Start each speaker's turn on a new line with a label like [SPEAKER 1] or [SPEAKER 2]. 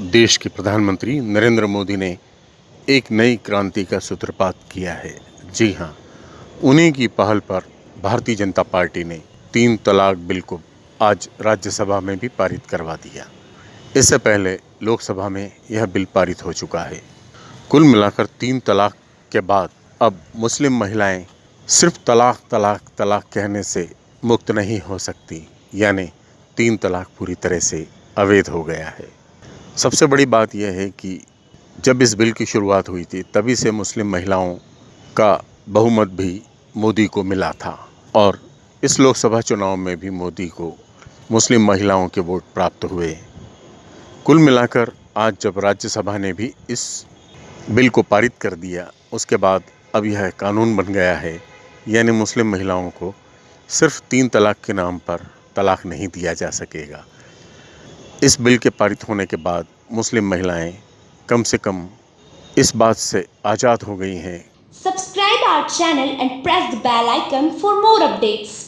[SPEAKER 1] देश के प्रधानमंत्री नरेंद्र मोदी ने एक नई क्रांति का सूत्रपात किया है। जी हाँ, उन्हीं की पहल पर भारतीय जनता पार्टी ने तीन तलाक बिल को आज राज्यसभा में भी पारित करवा दिया। इससे पहले लोकसभा में यह बिल पारित हो चुका है। कुल मिलाकर तीन तलाक के बाद अब मुस्लिम महिलाएँ सिर्फ़ तलाक तलाक तलाक कहने से मुक्त नहीं हो सकती, यानी तीन तलाक पूरी तरह से अवैध हो गया है। सबसे बड़ी बात यह है कि जब इस बिल की शुरुआत हुई थी, तभी से मुस्लिम महिलाओं का बहुमत भी मोदी को मिला था और इस लोकसभा चुनाव में भी मोदी को मुस्लिम महिलाओं के वोट प्राप्त हुए। कुल मिलाकर आज जब राज्यसभा ने भी इस बिल को पारित कर दिया, उसके बाद अब यह कानून बन गया है, यानी मुस्लिम महिलाओं को सिर्फ़ तीन तलाक के नाम पर तलाक नहीं दिया जा सकेगा। इस बिल के पारित होने के बाद मुस्लिम महिलाएँ कम से कम इस बात से आज़ाद हो गई हैं।
[SPEAKER 2] Subscribe our channel and press the bell icon for more updates